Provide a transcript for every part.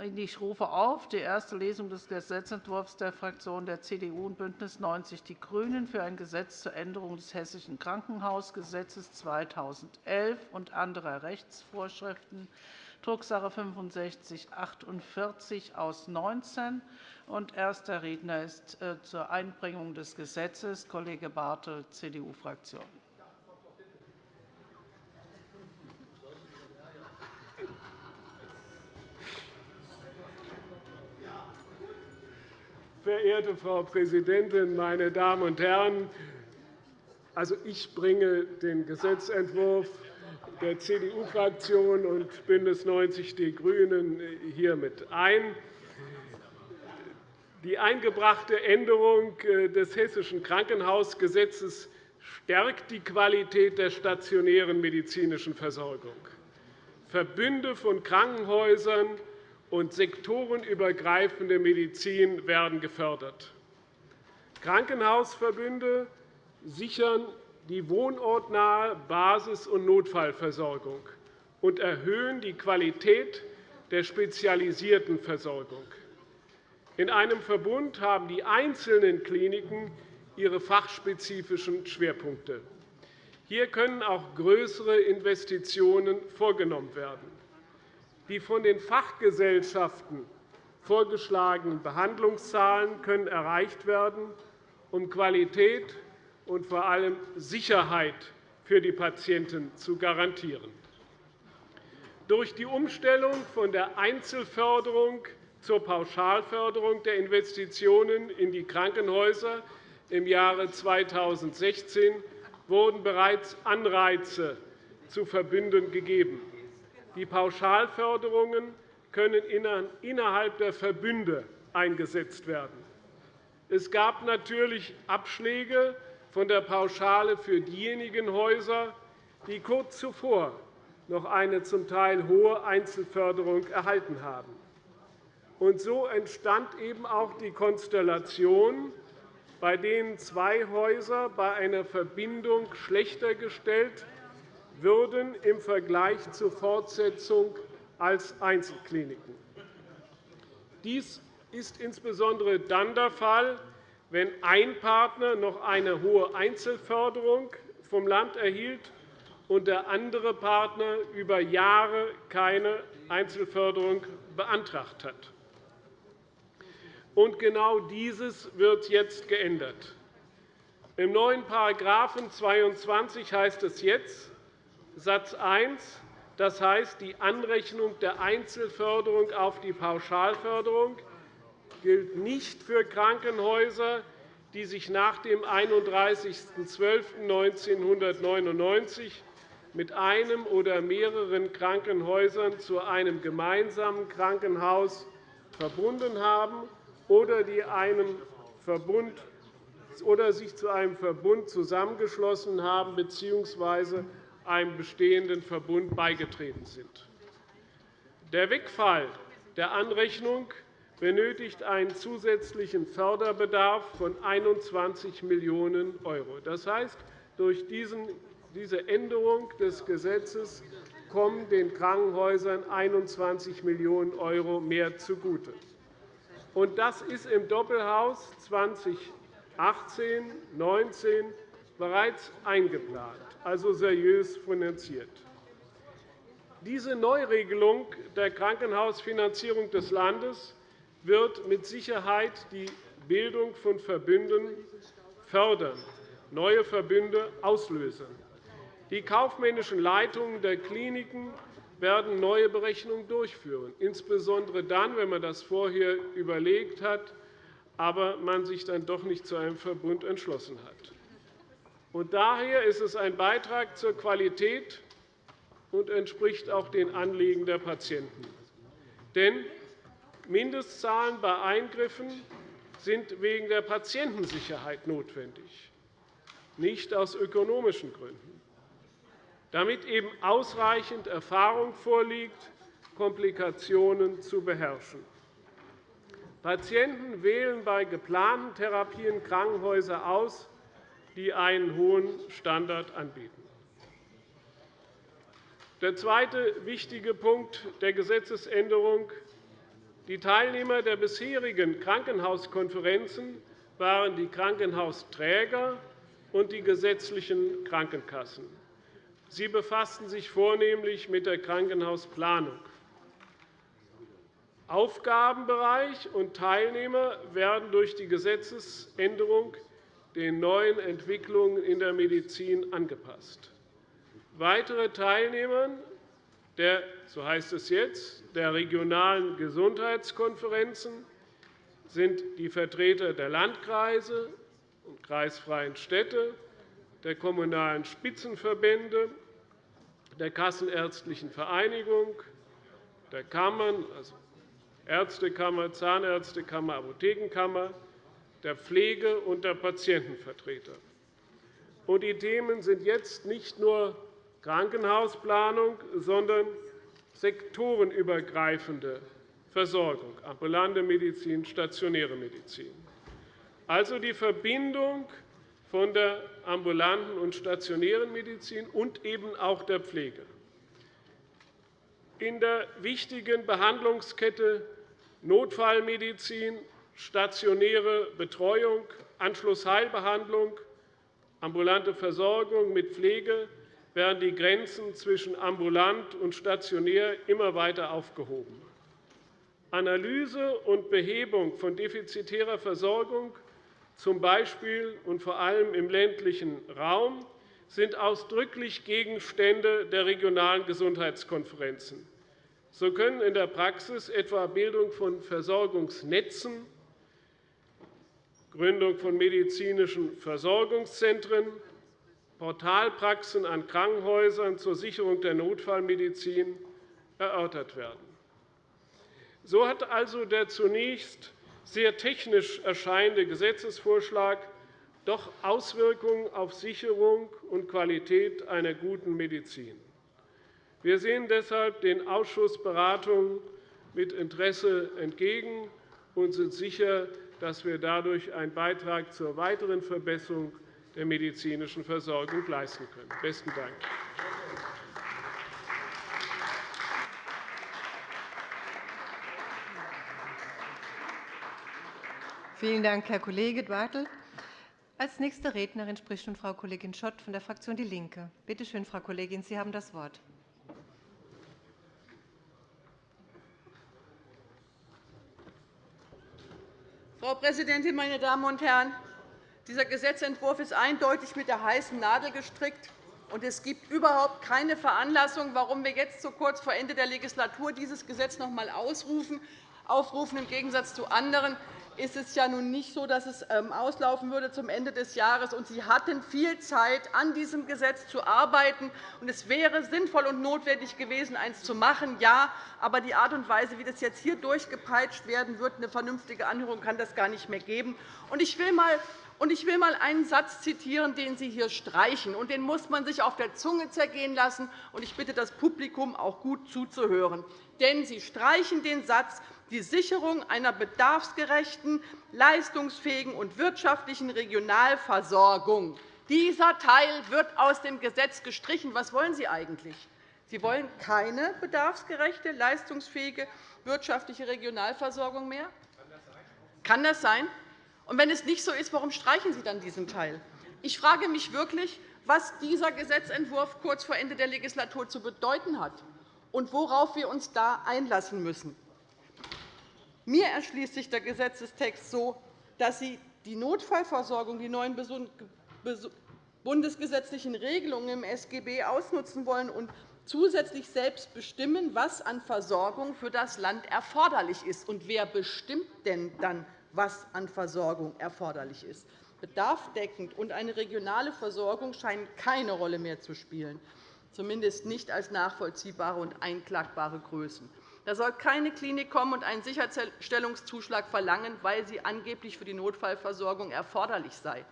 Ich rufe auf die erste Lesung des Gesetzentwurfs der Fraktionen der CDU und BÜNDNIS 90 die GRÜNEN für ein Gesetz zur Änderung des Hessischen Krankenhausgesetzes 2011 und anderer Rechtsvorschriften, Drucksache 19 aus 19. Erster Redner ist äh, zur Einbringung des Gesetzes Kollege Bartel, CDU-Fraktion. Verehrte Frau Präsidentin, meine Damen und Herren! Also, ich bringe den Gesetzentwurf der CDU-Fraktion und BÜNDNIS 90 die GRÜNEN hiermit ein. Die eingebrachte Änderung äh, des Hessischen Krankenhausgesetzes stärkt die Qualität der stationären medizinischen Versorgung. Verbünde von Krankenhäusern und sektorenübergreifende Medizin werden gefördert. Krankenhausverbünde sichern die wohnortnahe Basis- und Notfallversorgung und erhöhen die Qualität der spezialisierten Versorgung. In einem Verbund haben die einzelnen Kliniken ihre fachspezifischen Schwerpunkte. Hier können auch größere Investitionen vorgenommen werden. Die von den Fachgesellschaften vorgeschlagenen Behandlungszahlen können erreicht werden, um Qualität und vor allem Sicherheit für die Patienten zu garantieren. Durch die Umstellung von der Einzelförderung zur Pauschalförderung der Investitionen in die Krankenhäuser im Jahre 2016 wurden bereits Anreize zu Verbünden gegeben. Die Pauschalförderungen können innerhalb der Verbünde eingesetzt werden. Es gab natürlich Abschläge von der Pauschale für diejenigen Häuser, die kurz zuvor noch eine zum Teil hohe Einzelförderung erhalten haben. Und so entstand eben auch die Konstellation, bei denen zwei Häuser bei einer Verbindung schlechter gestellt würden im Vergleich zur Fortsetzung als Einzelkliniken. Dies ist insbesondere dann der Fall, wenn ein Partner noch eine hohe Einzelförderung vom Land erhielt und der andere Partner über Jahre keine Einzelförderung beantragt hat. Und genau dieses wird jetzt geändert. Im neuen § 22 heißt es jetzt, Satz 1, das heißt, die Anrechnung der Einzelförderung auf die Pauschalförderung gilt nicht für Krankenhäuser, die sich nach dem 31.12.1999 mit einem oder mehreren Krankenhäusern zu einem gemeinsamen Krankenhaus verbunden haben oder die einem Verbund oder sich zu einem Verbund zusammengeschlossen haben bzw einem bestehenden Verbund beigetreten sind. Der Wegfall der Anrechnung benötigt einen zusätzlichen Förderbedarf von 21 Millionen €. Das heißt, durch diese Änderung des Gesetzes kommen den Krankenhäusern 21 Millionen € mehr zugute. Das ist im Doppelhaus 2018-19 bereits eingeplant also seriös finanziert. Diese Neuregelung der Krankenhausfinanzierung des Landes wird mit Sicherheit die Bildung von Verbünden fördern, neue Verbünde auslösen. Die kaufmännischen Leitungen der Kliniken werden neue Berechnungen durchführen, insbesondere dann, wenn man das vorher überlegt hat, aber man sich dann doch nicht zu einem Verbund entschlossen hat. Und daher ist es ein Beitrag zur Qualität und entspricht auch den Anliegen der Patienten. Denn Mindestzahlen bei Eingriffen sind wegen der Patientensicherheit notwendig, nicht aus ökonomischen Gründen, damit eben ausreichend Erfahrung vorliegt, Komplikationen zu beherrschen. Patienten wählen bei geplanten Therapien Krankenhäuser aus, die einen hohen Standard anbieten. Der zweite wichtige Punkt der Gesetzesänderung Die Teilnehmer der bisherigen Krankenhauskonferenzen waren die Krankenhausträger und die gesetzlichen Krankenkassen. Sie befassten sich vornehmlich mit der Krankenhausplanung. Aufgabenbereich und Teilnehmer werden durch die Gesetzesänderung den neuen Entwicklungen in der Medizin angepasst. Weitere Teilnehmer der, so heißt es jetzt, der regionalen Gesundheitskonferenzen sind die Vertreter der Landkreise und kreisfreien Städte, der Kommunalen Spitzenverbände, der Kassenärztlichen Vereinigung, der Kammern, also Ärztekammer, Zahnärztekammer, Apothekenkammer, der Pflege- und der Patientenvertreter. Die Themen sind jetzt nicht nur Krankenhausplanung, sondern sektorenübergreifende Versorgung, ambulante Medizin, stationäre Medizin. Also die Verbindung von der ambulanten und stationären Medizin und eben auch der Pflege. In der wichtigen Behandlungskette Notfallmedizin, stationäre Betreuung, Anschlussheilbehandlung, ambulante Versorgung mit Pflege werden die Grenzen zwischen ambulant und stationär immer weiter aufgehoben. Analyse und Behebung von defizitärer Versorgung, z. B. und vor allem im ländlichen Raum, sind ausdrücklich Gegenstände der regionalen Gesundheitskonferenzen. So können in der Praxis etwa Bildung von Versorgungsnetzen, Gründung von medizinischen Versorgungszentren, Portalpraxen an Krankenhäusern zur Sicherung der Notfallmedizin erörtert werden. So hat also der zunächst sehr technisch erscheinende Gesetzesvorschlag doch Auswirkungen auf Sicherung und Qualität einer guten Medizin. Wir sehen deshalb den Ausschussberatungen mit Interesse entgegen und sind sicher, dass wir dadurch einen Beitrag zur weiteren Verbesserung der medizinischen Versorgung leisten können. – Besten Dank. Vielen Dank, Herr Kollege Bartel. Als nächste Rednerin spricht nun Frau Kollegin Schott von der Fraktion DIE LINKE. Bitte schön, Frau Kollegin, Sie haben das Wort. Präsidentin, meine Damen und Herren! Dieser Gesetzentwurf ist eindeutig mit der heißen Nadel gestrickt. und Es gibt überhaupt keine Veranlassung, warum wir jetzt so kurz vor Ende der Legislatur dieses Gesetz noch einmal aufrufen. Im Gegensatz zu anderen ist es ja nun nicht so, dass es ähm, auslaufen würde zum Ende des Jahres. Und Sie hatten viel Zeit, an diesem Gesetz zu arbeiten. Und es wäre sinnvoll und notwendig gewesen, eines zu machen, ja. Aber die Art und Weise, wie das jetzt hier durchgepeitscht werden wird, eine vernünftige Anhörung kann das gar nicht mehr geben. Und ich will mal ich will einmal einen Satz zitieren, den Sie hier streichen. Und den muss man sich auf der Zunge zergehen lassen. Und ich bitte das Publikum, auch gut zuzuhören. Denn Sie streichen den Satz, die Sicherung einer bedarfsgerechten, leistungsfähigen und wirtschaftlichen Regionalversorgung. Dieser Teil wird aus dem Gesetz gestrichen. Was wollen Sie eigentlich? Sie wollen keine bedarfsgerechte, leistungsfähige wirtschaftliche Regionalversorgung mehr? Kann das sein? Und wenn es nicht so ist, warum streichen Sie dann diesen Teil? Ich frage mich wirklich, was dieser Gesetzentwurf kurz vor Ende der Legislatur zu bedeuten hat und worauf wir uns da einlassen müssen. Mir erschließt sich der Gesetzestext so, dass Sie die Notfallversorgung, die neuen bundesgesetzlichen Regelungen im SGB ausnutzen wollen und zusätzlich selbst bestimmen, was an Versorgung für das Land erforderlich ist. Und wer bestimmt denn dann, was an Versorgung erforderlich ist? Bedarfdeckend und eine regionale Versorgung scheinen keine Rolle mehr zu spielen, zumindest nicht als nachvollziehbare und einklagbare Größen. Da soll keine Klinik kommen und einen Sicherstellungszuschlag verlangen, weil sie angeblich für die Notfallversorgung erforderlich sei.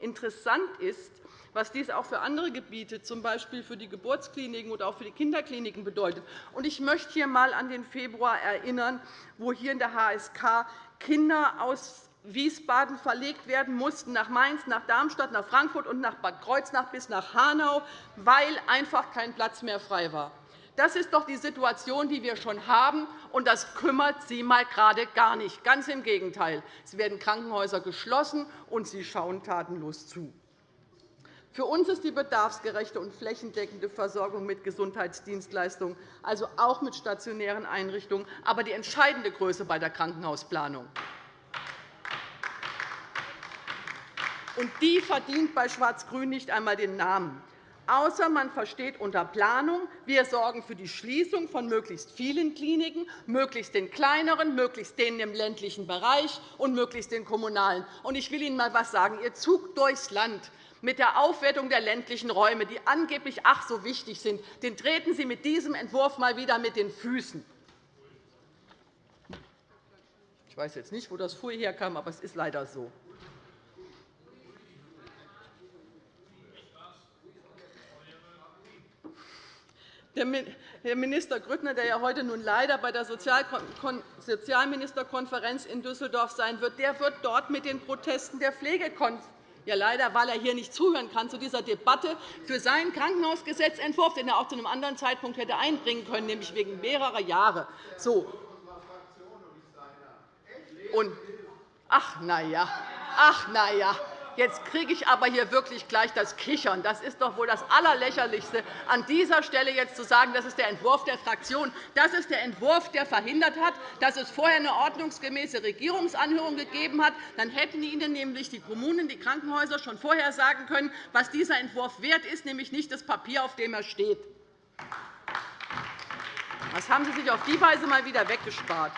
Interessant ist, was dies auch für andere Gebiete, z. B. für die Geburtskliniken oder auch für die Kinderkliniken bedeutet. Ich möchte hier einmal an den Februar erinnern, wo hier in der HSK Kinder aus Wiesbaden verlegt werden mussten nach Mainz, nach Darmstadt, nach Frankfurt und nach Bad Kreuznach bis nach Hanau, weil einfach kein Platz mehr frei war. Das ist doch die Situation, die wir schon haben, und das kümmert Sie mal gerade gar nicht. Ganz im Gegenteil. Es werden Krankenhäuser geschlossen, und Sie schauen tatenlos zu. Für uns ist die bedarfsgerechte und flächendeckende Versorgung mit Gesundheitsdienstleistungen, also auch mit stationären Einrichtungen, aber die entscheidende Größe bei der Krankenhausplanung. Und die verdient bei Schwarz-Grün nicht einmal den Namen außer man versteht unter Planung, wir sorgen für die Schließung von möglichst vielen Kliniken, möglichst den kleineren, möglichst denen im ländlichen Bereich und möglichst den kommunalen. Ich will Ihnen einmal etwas sagen. Ihr Zug durchs Land mit der Aufwertung der ländlichen Räume, die angeblich ach so wichtig sind, den treten Sie mit diesem Entwurf mal wieder mit den Füßen. Ich weiß jetzt nicht, wo das Pfui herkam, aber es ist leider so. Herr Minister Grüttner, der ja heute nun leider bei der Sozialministerkonferenz in Düsseldorf sein wird, der wird dort mit den Protesten der Pflegekonferenz ja, leider, weil er hier nicht zuhören kann zu dieser Debatte, für seinen Krankenhausgesetzentwurf, den er auch zu einem anderen Zeitpunkt hätte einbringen können, nämlich wegen mehrerer Jahre. So. Und, ach, na ja. Ach, na ja. Jetzt kriege ich aber hier wirklich gleich das Kichern. Das ist doch wohl das Allerlächerlichste, an dieser Stelle jetzt zu sagen, das ist der Entwurf der Fraktion. Das ist der Entwurf, der verhindert hat, dass es vorher eine ordnungsgemäße Regierungsanhörung gegeben hat. Dann hätten Ihnen nämlich die Kommunen, die Krankenhäuser schon vorher sagen können, was dieser Entwurf wert ist, nämlich nicht das Papier, auf dem er steht. Das haben Sie sich auf die Weise mal wieder weggespart.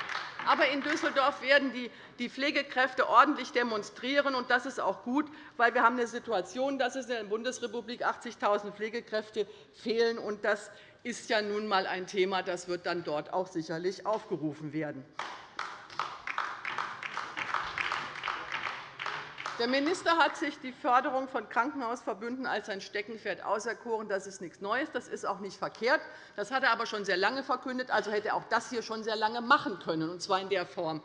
Aber in Düsseldorf werden die Pflegekräfte ordentlich demonstrieren. und Das ist auch gut, weil wir haben eine Situation, dass es in der Bundesrepublik 80.000 Pflegekräfte fehlen. Und das ist ja nun einmal ein Thema, das wird dann dort auch sicherlich aufgerufen werden. Der Minister hat sich die Förderung von Krankenhausverbünden als sein Steckenpferd auserkoren. Das ist nichts Neues. Das ist auch nicht verkehrt. Das hat er aber schon sehr lange verkündet. Also hätte er auch das hier schon sehr lange machen können, und zwar in der Form.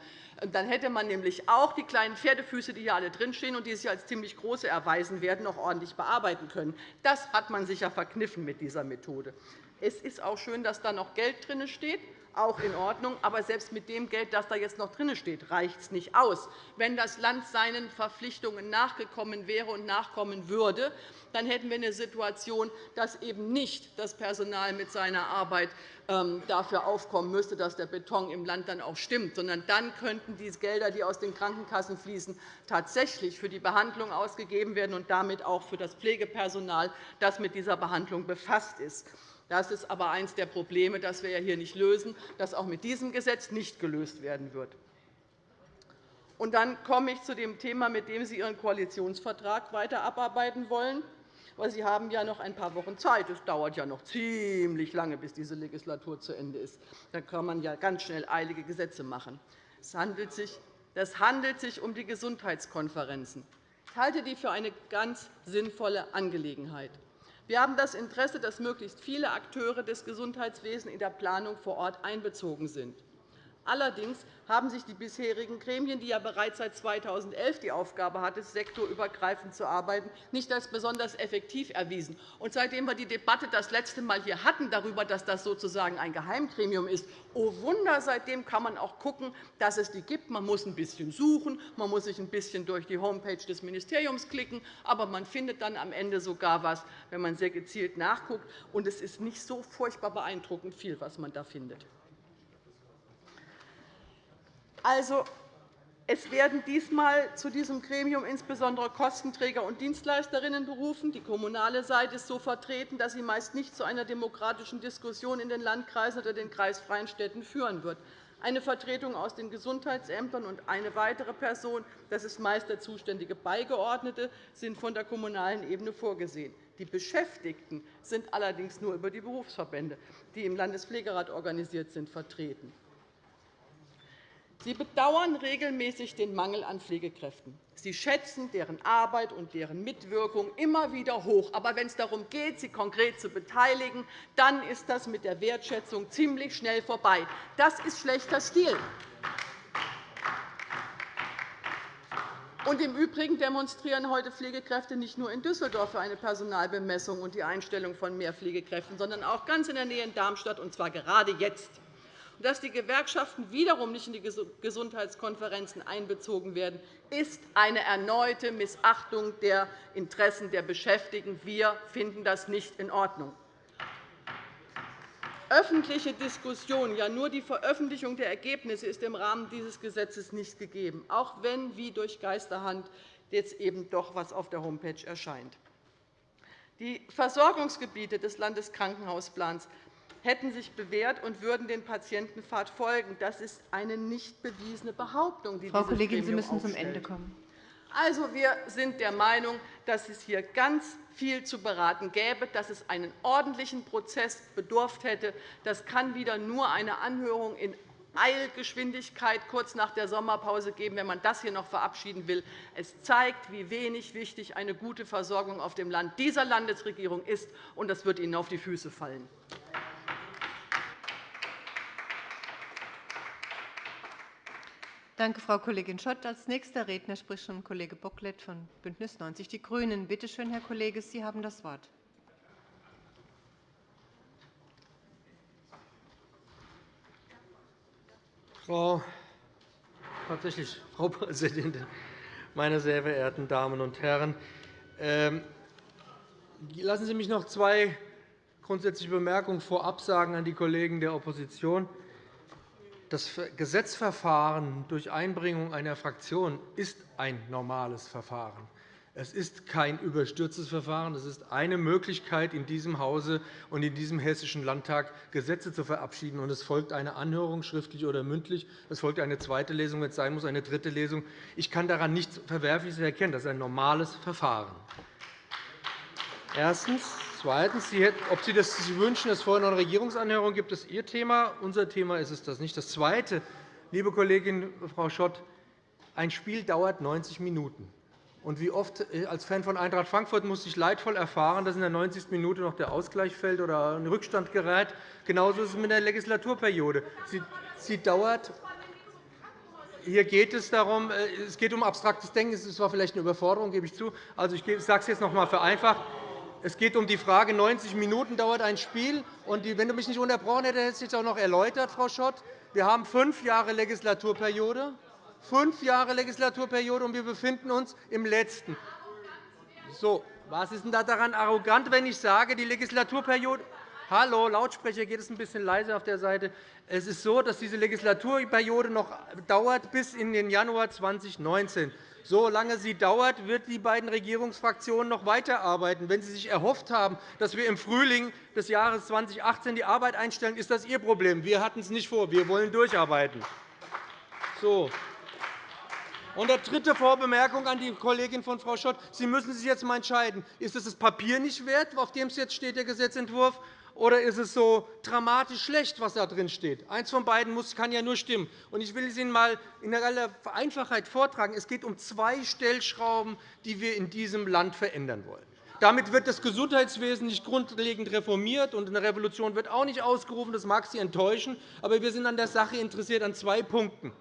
Dann hätte man nämlich auch die kleinen Pferdefüße, die hier alle drinstehen und die sich als ziemlich große erweisen werden, noch ordentlich bearbeiten können. Das hat man sich verkniffen mit dieser Methode. Es ist auch schön, dass da noch Geld drin steht auch in Ordnung. Aber selbst mit dem Geld, das da jetzt noch drin steht, reicht es nicht aus. Wenn das Land seinen Verpflichtungen nachgekommen wäre und nachkommen würde, dann hätten wir eine Situation, dass eben nicht das Personal mit seiner Arbeit ähm, dafür aufkommen müsste, dass der Beton im Land dann auch stimmt, sondern dann könnten die Gelder, die aus den Krankenkassen fließen, tatsächlich für die Behandlung ausgegeben werden und damit auch für das Pflegepersonal, das mit dieser Behandlung befasst ist. Das ist aber eines der Probleme, das wir hier nicht lösen, das auch mit diesem Gesetz nicht gelöst werden wird. Und dann komme ich zu dem Thema, mit dem Sie Ihren Koalitionsvertrag weiter abarbeiten wollen. Sie haben ja noch ein paar Wochen Zeit. Es dauert ja noch ziemlich lange, bis diese Legislatur zu Ende ist. Da kann man ja ganz schnell eilige Gesetze machen. Es handelt sich, es handelt sich um die Gesundheitskonferenzen. Ich halte die für eine ganz sinnvolle Angelegenheit. Wir haben das Interesse, dass möglichst viele Akteure des Gesundheitswesens in der Planung vor Ort einbezogen sind. Allerdings haben sich die bisherigen Gremien, die ja bereits seit 2011 die Aufgabe hatten, sektorübergreifend zu arbeiten, nicht als besonders effektiv erwiesen. Und seitdem wir die Debatte das letzte Mal hier hatten darüber, dass das sozusagen ein Geheimgremium ist, oh Wunder, seitdem kann man auch schauen, dass es die gibt. Man muss ein bisschen suchen, man muss sich ein bisschen durch die Homepage des Ministeriums klicken, aber man findet dann am Ende sogar etwas, wenn man sehr gezielt nachguckt. Und es ist nicht so furchtbar beeindruckend viel, was man da findet. Also, es werden diesmal zu diesem Gremium insbesondere Kostenträger und Dienstleisterinnen berufen. Die kommunale Seite ist so vertreten, dass sie meist nicht zu einer demokratischen Diskussion in den Landkreisen oder den kreisfreien Städten führen wird. Eine Vertretung aus den Gesundheitsämtern und eine weitere Person, das ist meist der zuständige Beigeordnete, sind von der kommunalen Ebene vorgesehen. Die Beschäftigten sind allerdings nur über die Berufsverbände, die im Landespflegerat organisiert sind, vertreten. Sie bedauern regelmäßig den Mangel an Pflegekräften. Sie schätzen deren Arbeit und deren Mitwirkung immer wieder hoch. Aber wenn es darum geht, sie konkret zu beteiligen, dann ist das mit der Wertschätzung ziemlich schnell vorbei. Das ist schlechter Stil. Und Im Übrigen demonstrieren heute Pflegekräfte nicht nur in Düsseldorf für eine Personalbemessung und die Einstellung von mehr Pflegekräften, sondern auch ganz in der Nähe in Darmstadt, und zwar gerade jetzt. Dass die Gewerkschaften wiederum nicht in die Gesundheitskonferenzen einbezogen werden, ist eine erneute Missachtung der Interessen der Beschäftigten. Wir finden das nicht in Ordnung öffentliche Diskussion, ja nur die Veröffentlichung der Ergebnisse ist im Rahmen dieses Gesetzes nicht gegeben, auch wenn wie durch Geisterhand jetzt eben doch etwas auf der Homepage erscheint. Die Versorgungsgebiete des Landeskrankenhausplans hätten sich bewährt und würden den Patientenpfad folgen. Das ist eine nicht bewiesene Behauptung, die Frau Kollegin, Sie müssen zum Ende kommen. Also, wir sind der Meinung, dass es hier ganz viel zu beraten gäbe, dass es einen ordentlichen Prozess bedurft hätte. Das kann wieder nur eine Anhörung in Eilgeschwindigkeit kurz nach der Sommerpause geben, wenn man das hier noch verabschieden will. Es zeigt, wie wenig wichtig eine gute Versorgung auf dem Land dieser Landesregierung ist, und das wird Ihnen auf die Füße fallen. Danke, Frau Kollegin Schott. Als nächster Redner spricht schon Kollege Bocklet von BÜNDNIS 90 die GRÜNEN. Bitte schön, Herr Kollege, Sie haben das Wort. Frau, tatsächlich, Frau Präsidentin, meine sehr verehrten Damen und Herren! Ähm, lassen Sie mich noch zwei grundsätzliche Bemerkungen vorab sagen an die Kollegen der Opposition. Das Gesetzverfahren durch Einbringung einer Fraktion ist ein normales Verfahren. Es ist kein überstürztes Verfahren. Es ist eine Möglichkeit, in diesem Hause und in diesem Hessischen Landtag Gesetze zu verabschieden. Es folgt eine Anhörung, schriftlich oder mündlich. Es folgt eine zweite Lesung, wenn es sein muss, eine dritte Lesung. Ich kann daran nichts Verwerfliches erkennen. Das ist ein normales Verfahren. Erstens. Zweitens, Sie hätten, ob Sie das Sie wünschen, dass es vorher noch eine Regierungsanhörung gibt, ist Ihr Thema. Unser Thema ist es das nicht. Das Zweite, liebe Kollegin Frau Schott, ein Spiel dauert 90 Minuten. Und wie oft äh, als Fan von Eintracht Frankfurt musste ich leidvoll erfahren, dass in der 90. Minute noch der Ausgleich fällt oder ein Rückstand gerät. Genauso ist es mit der Legislaturperiode. Sie, sie dauert hier geht es darum, äh, es geht um abstraktes Denken. Es war vielleicht eine Überforderung, gebe ich zu. Also, ich sage es jetzt noch einmal vereinfacht. Es geht um die Frage, 90 Minuten dauert ein Spiel. Und wenn du mich nicht unterbrochen hättest, hätte ich es auch noch erläutert, Frau Schott. Wir haben fünf Jahre Legislaturperiode, fünf Jahre Legislaturperiode, und wir befinden uns im letzten. So, was ist denn daran arrogant, wenn ich sage, die Legislaturperiode Hallo, Lautsprecher, geht es ein bisschen leiser auf der Seite. Es ist so, dass diese Legislaturperiode noch dauert bis in den Januar 2019. Solange sie dauert, wird die beiden Regierungsfraktionen noch weiterarbeiten. Wenn Sie sich erhofft haben, dass wir im Frühling des Jahres 2018 die Arbeit einstellen, ist das Ihr Problem. Wir hatten es nicht vor. Wir wollen durcharbeiten. So. Und eine dritte Vorbemerkung an die Kollegin von Frau Schott. Sie müssen sich jetzt einmal entscheiden. Ist es das Papier nicht wert, auf dem es jetzt steht, der Gesetzentwurf, oder ist es so dramatisch schlecht, was da drin steht? Eins von beiden kann ja nur stimmen. Ich will es Ihnen einmal in aller Einfachheit vortragen. Es geht um zwei Stellschrauben, die wir in diesem Land verändern wollen. Damit wird das Gesundheitswesen nicht grundlegend reformiert, und eine Revolution wird auch nicht ausgerufen. Das mag Sie enttäuschen, aber wir sind an der Sache interessiert an zwei Punkten.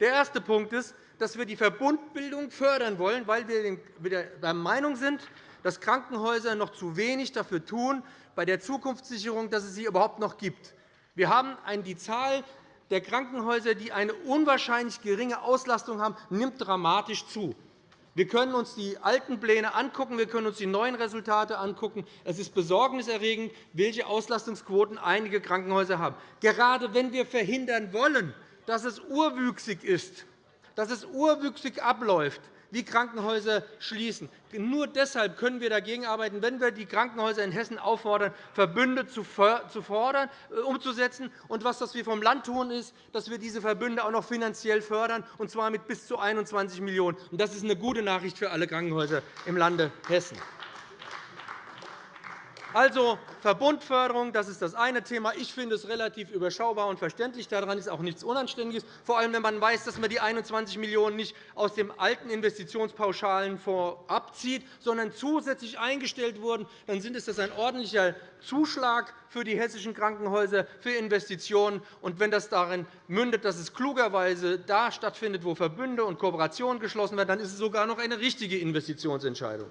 Der erste Punkt ist, dass wir die Verbundbildung fördern wollen, weil wir der Meinung sind, dass Krankenhäuser noch zu wenig dafür tun, bei der Zukunftssicherung, dass es sie überhaupt noch gibt. Wir haben die Zahl der Krankenhäuser, die eine unwahrscheinlich geringe Auslastung haben, nimmt dramatisch zu. Wir können uns die alten Pläne angucken, wir können uns die neuen Resultate angucken. Es ist besorgniserregend, welche Auslastungsquoten einige Krankenhäuser haben. Gerade wenn wir verhindern wollen, dass es urwüchsig ist, dass es urwüchsig abläuft, wie Krankenhäuser schließen. Nur deshalb können wir dagegen arbeiten, wenn wir die Krankenhäuser in Hessen auffordern, Verbünde zu fordern, äh, umzusetzen. Und was wir vom Land tun, ist, dass wir diese Verbünde auch noch finanziell fördern, und zwar mit bis zu 21 Millionen €. Das ist eine gute Nachricht für alle Krankenhäuser im Lande Hessen. Also Verbundförderung, das ist das eine Thema. Ich finde es relativ überschaubar und verständlich. Daran ist auch nichts Unanständiges, vor allem wenn man weiß, dass man die 21 Millionen € nicht aus dem alten Investitionspauschalen abzieht, sondern zusätzlich eingestellt wurden. Dann sind es ein ordentlicher Zuschlag für die hessischen Krankenhäuser für Investitionen. Und wenn das darin mündet, dass es klugerweise da stattfindet, wo Verbünde und Kooperationen geschlossen werden, dann ist es sogar noch eine richtige Investitionsentscheidung.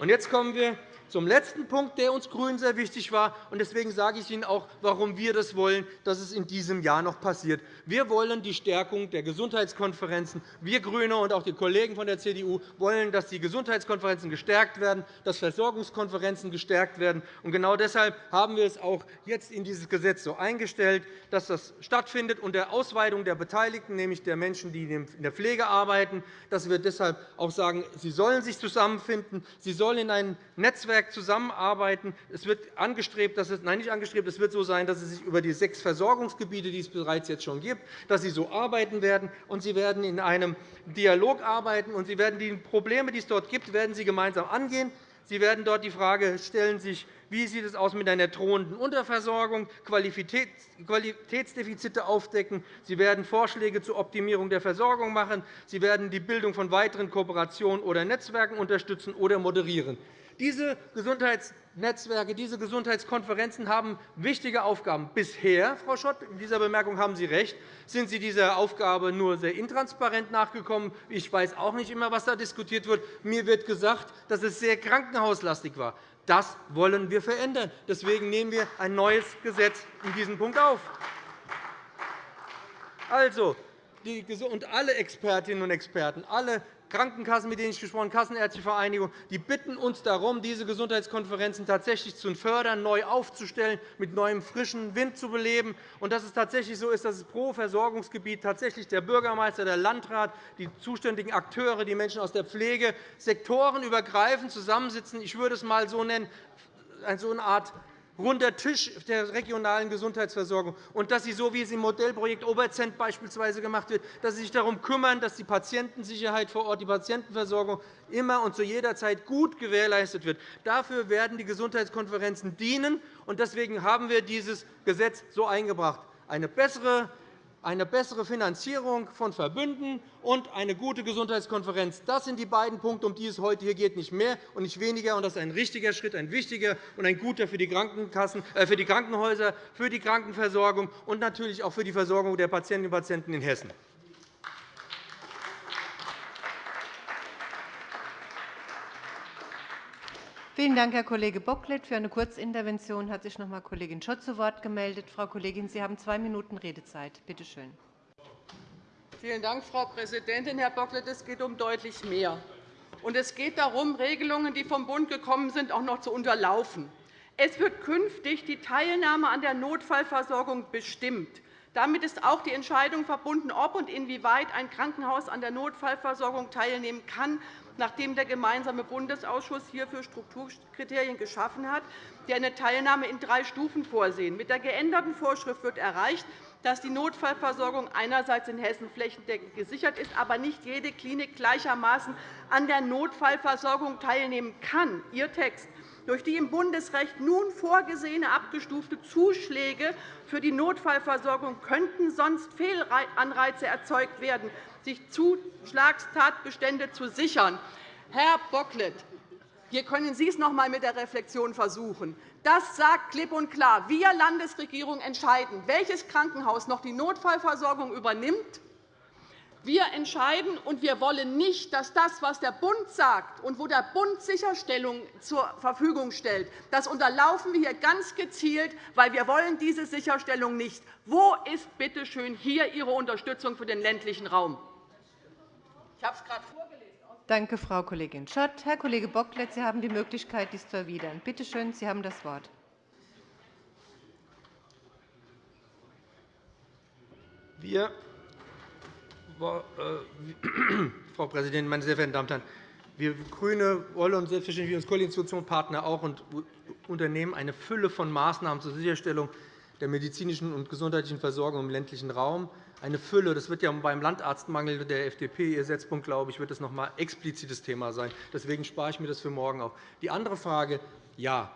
Und jetzt kommen wir zum letzten Punkt, der uns GRÜNEN sehr wichtig war. Deswegen sage ich Ihnen auch, warum wir das wollen, dass es in diesem Jahr noch passiert. Wir wollen die Stärkung der Gesundheitskonferenzen. Wir GRÜNE und auch die Kollegen von der CDU wollen, dass die Gesundheitskonferenzen gestärkt werden, dass Versorgungskonferenzen gestärkt werden. genau deshalb haben wir es auch jetzt in dieses Gesetz so eingestellt, dass das stattfindet unter Ausweitung der Beteiligten, nämlich der Menschen, die in der Pflege arbeiten, dass wir deshalb auch sagen, sie sollen sich zusammenfinden, sie sollen in ein Netzwerk Netzwerk zusammenarbeiten. Es wird angestrebt, dass es, nein, nicht angestrebt, es wird so sein, dass sie sich über die sechs Versorgungsgebiete, die es bereits jetzt schon gibt, dass sie so arbeiten werden. Und sie werden in einem Dialog arbeiten, und sie werden die Probleme, die es dort gibt, werden sie gemeinsam angehen. Sie werden dort die Frage stellen, sich, wie sieht es aus mit einer drohenden Unterversorgung, Qualitätsdefizite aufdecken. Sie werden Vorschläge zur Optimierung der Versorgung machen. Sie werden die Bildung von weiteren Kooperationen oder Netzwerken unterstützen oder moderieren. Diese Gesundheitsnetzwerke, diese Gesundheitskonferenzen haben wichtige Aufgaben. Bisher, Frau Schott, in dieser Bemerkung haben Sie recht, sind Sie dieser Aufgabe nur sehr intransparent nachgekommen. Ich weiß auch nicht immer, was da diskutiert wird. Mir wird gesagt, dass es sehr krankenhauslastig war. Das wollen wir verändern. Deswegen nehmen wir ein neues Gesetz in diesem Punkt auf. Also, und alle Expertinnen und Experten, alle Krankenkassen, mit denen ich gesprochen habe, Kassenärztliche Vereinigung, die bitten uns darum, diese Gesundheitskonferenzen tatsächlich zu fördern, neu aufzustellen, mit neuem frischen Wind zu beleben, und dass es tatsächlich so ist, dass es pro Versorgungsgebiet tatsächlich der Bürgermeister, der Landrat, die zuständigen Akteure, die Menschen aus der Pflege sektorenübergreifend zusammensitzen. Ich würde es einmal so nennen, so eine Art runder Tisch der regionalen Gesundheitsversorgung und dass Sie, so wie es im Modellprojekt Oberzent beispielsweise gemacht wird, dass Sie sich darum kümmern, dass die Patientensicherheit vor Ort, die Patientenversorgung immer und zu jeder Zeit gut gewährleistet wird. Dafür werden die Gesundheitskonferenzen dienen. und Deswegen haben wir dieses Gesetz so eingebracht. Eine bessere eine bessere Finanzierung von Verbünden und eine gute Gesundheitskonferenz. Das sind die beiden Punkte, um die es heute hier geht, nicht mehr und nicht weniger. Das ist ein richtiger Schritt, ein wichtiger und ein guter für die, Krankenkassen, äh, für die Krankenhäuser, für die Krankenversorgung und natürlich auch für die Versorgung der Patientinnen und Patienten in Hessen. Vielen Dank, Herr Kollege Bocklet. Für eine Kurzintervention hat sich noch einmal Kollegin Schott zu Wort gemeldet. Frau Kollegin, Sie haben zwei Minuten Redezeit. Bitte schön. Vielen Dank, Frau Präsidentin. Herr Bocklet, es geht um deutlich mehr. Und es geht darum, Regelungen, die vom Bund gekommen sind, auch noch zu unterlaufen. Es wird künftig die Teilnahme an der Notfallversorgung bestimmt. Damit ist auch die Entscheidung verbunden, ob und inwieweit ein Krankenhaus an der Notfallversorgung teilnehmen kann nachdem der gemeinsame Bundesausschuss hierfür Strukturkriterien geschaffen hat, die eine Teilnahme in drei Stufen vorsehen. Mit der geänderten Vorschrift wird erreicht, dass die Notfallversorgung einerseits in Hessen flächendeckend gesichert ist, aber nicht jede Klinik gleichermaßen an der Notfallversorgung teilnehmen kann. Ihr Text durch die im Bundesrecht nun vorgesehene abgestufte Zuschläge für die Notfallversorgung könnten sonst Fehlanreize erzeugt werden, sich Zuschlagstatbestände zu sichern. Herr Bocklet, hier können Sie es noch einmal mit der Reflexion versuchen. Das sagt klipp und klar. Wir Landesregierung entscheiden, welches Krankenhaus noch die Notfallversorgung übernimmt wir entscheiden, und wir wollen nicht, dass das, was der Bund sagt und wo der Bund Sicherstellung zur Verfügung stellt, das unterlaufen wir hier ganz gezielt, weil wir wollen diese Sicherstellung nicht. Wo ist bitte schön hier Ihre Unterstützung für den ländlichen Raum? Ich habe es gerade vorgelesen. Danke, Frau Kollegin Schott. Herr Kollege Bocklet, Sie haben die Möglichkeit, dies zu erwidern. Bitte schön, Sie haben das Wort. Wir äh, Frau Präsidentin, meine sehr verehrten Damen und Herren! Wir GRÜNE wollen uns selbstverständlich als Koalitionspartner auch und unternehmen eine Fülle von Maßnahmen zur Sicherstellung der medizinischen und gesundheitlichen Versorgung im ländlichen Raum. Eine Fülle. Das wird ja beim Landarztmangel der FDP, Ihr Setzpunkt, glaube ich, wird das noch einmal explizites Thema sein. Deswegen spare ich mir das für morgen auf. Die andere Frage, ja,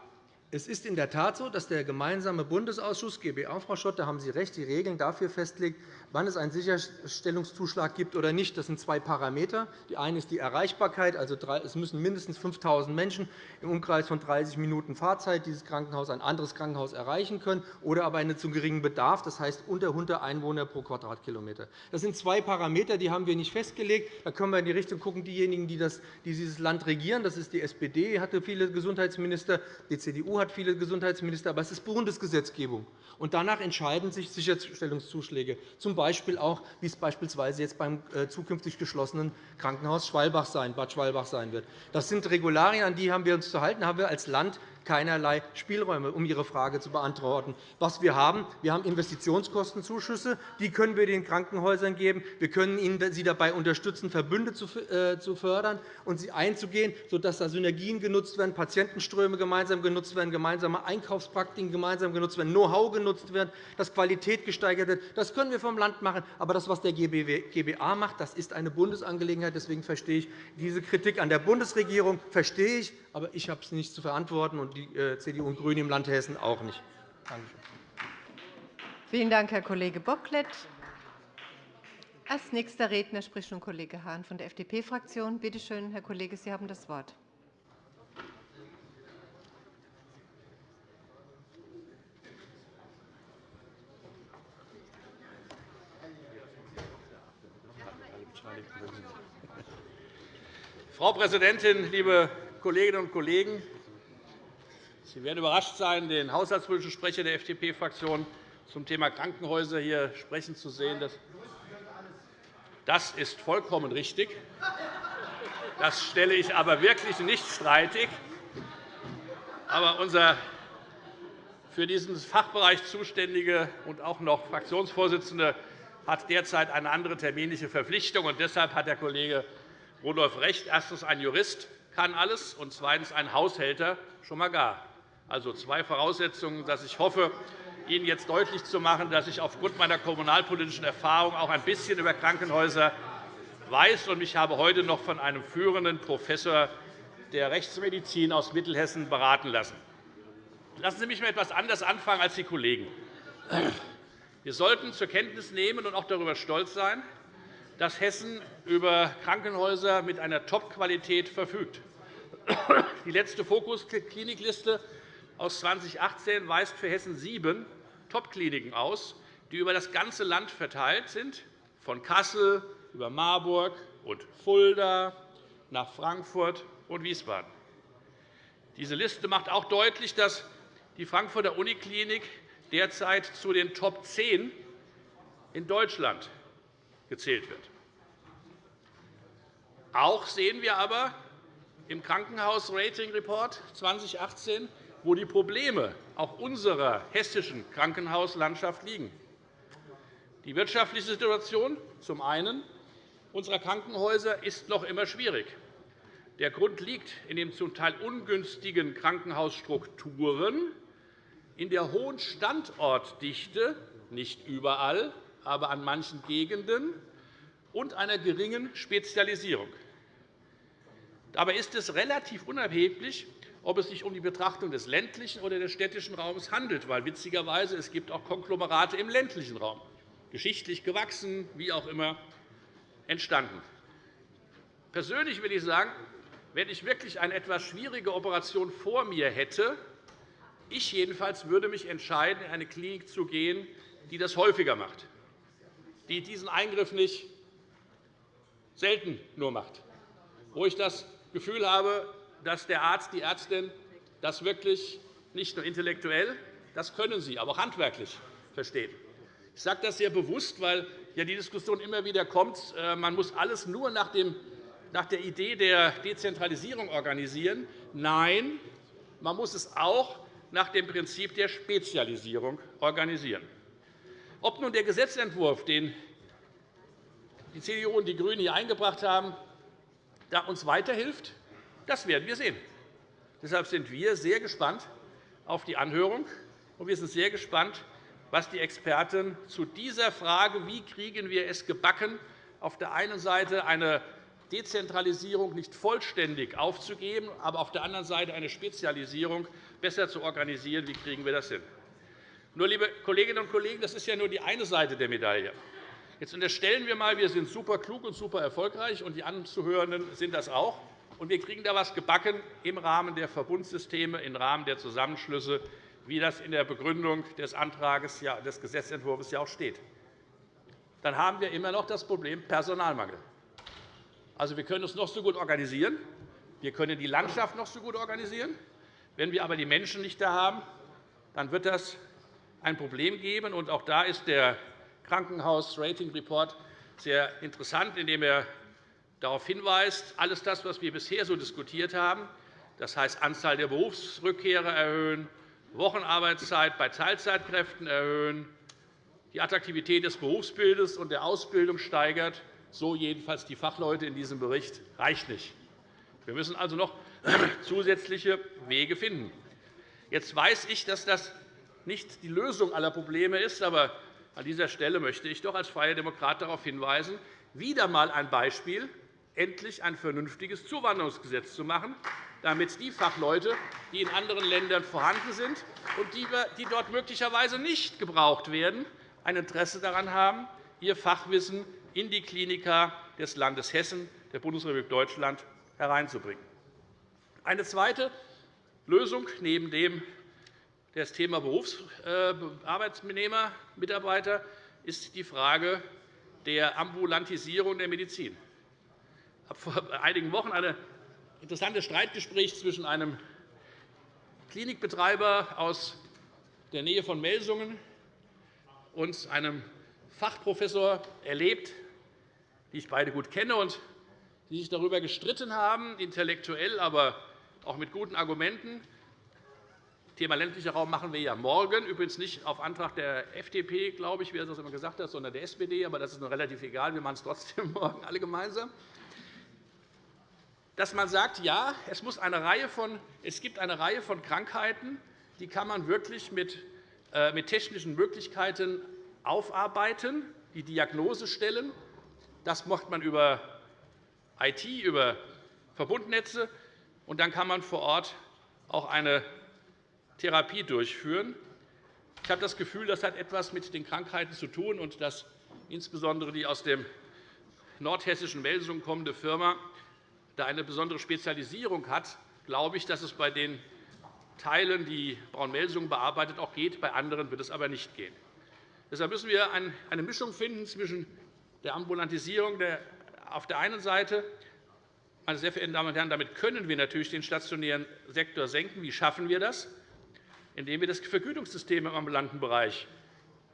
Es ist in der Tat so, dass der gemeinsame Bundesausschuss GBA, Frau Schott, da haben Sie recht, die Regeln dafür festlegt, wann es einen Sicherstellungszuschlag gibt oder nicht. Das sind zwei Parameter. Die eine ist die Erreichbarkeit. Also es müssen mindestens 5.000 Menschen im Umkreis von 30 Minuten Fahrzeit dieses Krankenhaus ein anderes Krankenhaus erreichen können, oder aber einen zu geringen Bedarf, das heißt unter 100 Einwohner pro Quadratkilometer. Das sind zwei Parameter, die haben wir nicht festgelegt. Da können wir in die Richtung gucken, diejenigen, die dieses Land regieren. Das ist die SPD, hatte viele Gesundheitsminister, die CDU hat viele Gesundheitsminister, aber es ist Bundesgesetzgebung. Und danach entscheiden sich Sicherstellungszuschläge, z. B. auch, wie es beispielsweise jetzt beim äh, zukünftig geschlossenen Krankenhaus Schwalbach sein, Bad Schwalbach sein wird. Das sind Regularien, an die haben wir uns zu halten, haben wir als Land keinerlei Spielräume, um Ihre Frage zu beantworten. Was wir haben, wir haben Investitionskostenzuschüsse. Die können wir den Krankenhäusern geben. Wir können ihnen sie dabei unterstützen, Verbünde äh, zu fördern und sie einzugehen, sodass da Synergien genutzt werden, Patientenströme gemeinsam genutzt werden, gemeinsame Einkaufspraktiken gemeinsam genutzt werden, Know-how genutzt wird, dass Qualität gesteigert wird. Das können wir vom Land machen. Aber das, was der GBA macht, das ist eine Bundesangelegenheit. Deswegen verstehe ich diese Kritik an der Bundesregierung verstehe ich, aber ich habe es nicht zu verantworten die äh, CDU und GRÜNE im Land Hessen auch nicht. Vielen Dank, Herr Kollege Bocklet. Als nächster Redner spricht nun Kollege Hahn von der FDP-Fraktion. Bitte schön, Herr Kollege, Sie haben das Wort. Frau Präsidentin, liebe Kolleginnen und Kollegen! Sie werden überrascht sein, den haushaltspolitischen Sprecher der FDP-Fraktion zum Thema Krankenhäuser hier sprechen zu sehen. Das ist vollkommen richtig. Das stelle ich aber wirklich nicht streitig. Aber unser für diesen Fachbereich zuständige und auch noch Fraktionsvorsitzende hat derzeit eine andere terminliche Verpflichtung. deshalb hat der Kollege Rudolph recht. Erstens. Ein Jurist kann alles, und zweitens. Ein Haushälter schon einmal gar. Also zwei Voraussetzungen, dass ich hoffe, Ihnen jetzt deutlich zu machen, dass ich aufgrund meiner kommunalpolitischen Erfahrung auch ein bisschen über Krankenhäuser weiß. Ich habe heute noch von einem führenden Professor der Rechtsmedizin aus Mittelhessen beraten lassen. Lassen Sie mich mal etwas anders anfangen als die Kollegen. Wir sollten zur Kenntnis nehmen und auch darüber stolz sein, dass Hessen über Krankenhäuser mit einer Top-Qualität verfügt. Die letzte Fokus-Klinikliste aus 2018 weist für Hessen sieben Top-Kliniken aus, die über das ganze Land verteilt sind, von Kassel über Marburg und Fulda nach Frankfurt und Wiesbaden. Diese Liste macht auch deutlich, dass die Frankfurter Uniklinik derzeit zu den Top 10 in Deutschland gezählt wird. Auch sehen wir aber im Krankenhaus-Rating-Report 2018, wo die Probleme auch unserer hessischen Krankenhauslandschaft liegen. Die wirtschaftliche Situation zum einen unserer Krankenhäuser ist noch immer schwierig. Der Grund liegt in den zum Teil ungünstigen Krankenhausstrukturen, in der hohen Standortdichte, nicht überall, aber an manchen Gegenden, und einer geringen Spezialisierung. Dabei ist es relativ unerheblich, ob es sich um die Betrachtung des ländlichen oder des städtischen Raums handelt, weil witzigerweise es gibt auch Konglomerate im ländlichen Raum, geschichtlich gewachsen, wie auch immer entstanden. Persönlich will ich sagen, wenn ich wirklich eine etwas schwierige Operation vor mir hätte, ich jedenfalls würde mich entscheiden, in eine Klinik zu gehen, die das häufiger macht, die diesen Eingriff nicht selten nur macht, wo ich das Gefühl habe, dass der Arzt, die Ärztin das wirklich nicht nur intellektuell, das können sie, aber auch handwerklich verstehen. Ich sage das sehr bewusst, weil ja die Diskussion immer wieder kommt, äh, man muss alles nur nach, der Idee der Dezentralisierung organisieren. Nein, man muss es auch nach dem Prinzip der Spezialisierung organisieren. Ob nun der Gesetzentwurf, den die CDU und die GRÜNEN hier eingebracht haben, da uns weiterhilft, das werden wir sehen. Deshalb sind wir sehr gespannt auf die Anhörung, und wir sind sehr gespannt, was die Experten zu dieser Frage, wie kriegen wir es gebacken, auf der einen Seite eine Dezentralisierung nicht vollständig aufzugeben, aber auf der anderen Seite eine Spezialisierung besser zu organisieren. Wie kriegen wir das hin? Nur, liebe Kolleginnen und Kollegen, das ist ja nur die eine Seite der Medaille. Jetzt unterstellen wir einmal, wir sind super klug und super erfolgreich, und die Anzuhörenden sind das auch. Und wir kriegen da etwas gebacken im Rahmen der Verbundsysteme, im Rahmen der Zusammenschlüsse, wie das in der Begründung des Antrags des Gesetzentwurfs ja auch steht. Dann haben wir immer noch das Problem Personalmangel. Also, wir können uns noch so gut organisieren, wir können die Landschaft noch so gut organisieren. Wenn wir aber die Menschen nicht da haben, dann wird das ein Problem geben. Auch da ist der Krankenhaus-Rating-Report sehr interessant, indem er darauf hinweist, alles das, was wir bisher so diskutiert haben, das heißt Anzahl der Berufsrückkehrer erhöhen, Wochenarbeitszeit bei Teilzeitkräften erhöhen, die Attraktivität des Berufsbildes und der Ausbildung steigert, so jedenfalls die Fachleute in diesem Bericht, reicht nicht. Wir müssen also noch zusätzliche Wege finden. Jetzt weiß ich, dass das nicht die Lösung aller Probleme ist, aber an dieser Stelle möchte ich doch als Freier Demokrat darauf hinweisen, wieder einmal ein Beispiel, endlich ein vernünftiges Zuwanderungsgesetz zu machen, damit die Fachleute, die in anderen Ländern vorhanden sind und die dort möglicherweise nicht gebraucht werden, ein Interesse daran haben, ihr Fachwissen in die Klinika des Landes Hessen, der Bundesrepublik Deutschland, hereinzubringen. Eine zweite Lösung neben dem das Thema Berufsarbeitsnehmer, Mitarbeiter ist die Frage der Ambulantisierung der Medizin. Habe vor einigen Wochen ein interessantes Streitgespräch zwischen einem Klinikbetreiber aus der Nähe von Melsungen und einem Fachprofessor erlebt, die ich beide gut kenne und die sich darüber gestritten haben, intellektuell, aber auch mit guten Argumenten, Thema ländlicher Raum machen wir ja morgen, übrigens nicht auf Antrag der FDP, glaube ich, wie er das immer gesagt hat, sondern der SPD. Aber das ist noch relativ egal. Wir machen es trotzdem morgen alle gemeinsam. Dass man sagt, ja, es, muss eine Reihe von, es gibt eine Reihe von Krankheiten, die kann man wirklich mit, äh, mit technischen Möglichkeiten aufarbeiten, die Diagnose stellen. Das macht man über IT, über Verbundnetze. Und dann kann man vor Ort auch eine Therapie durchführen. Ich habe das Gefühl, das hat etwas mit den Krankheiten zu tun, und dass insbesondere die aus dem nordhessischen Melsungen kommende Firma da eine besondere Spezialisierung hat, glaube ich, dass es bei den Teilen, die Braun-Melsungen bearbeitet, auch geht. Bei anderen wird es aber nicht gehen. Deshalb müssen wir eine Mischung finden zwischen der Ambulantisierung auf der einen Seite. Meine sehr verehrten Damen und Herren, damit können wir natürlich den stationären Sektor senken. Wie schaffen wir das? indem wir das Vergütungssystem im ambulanten Bereich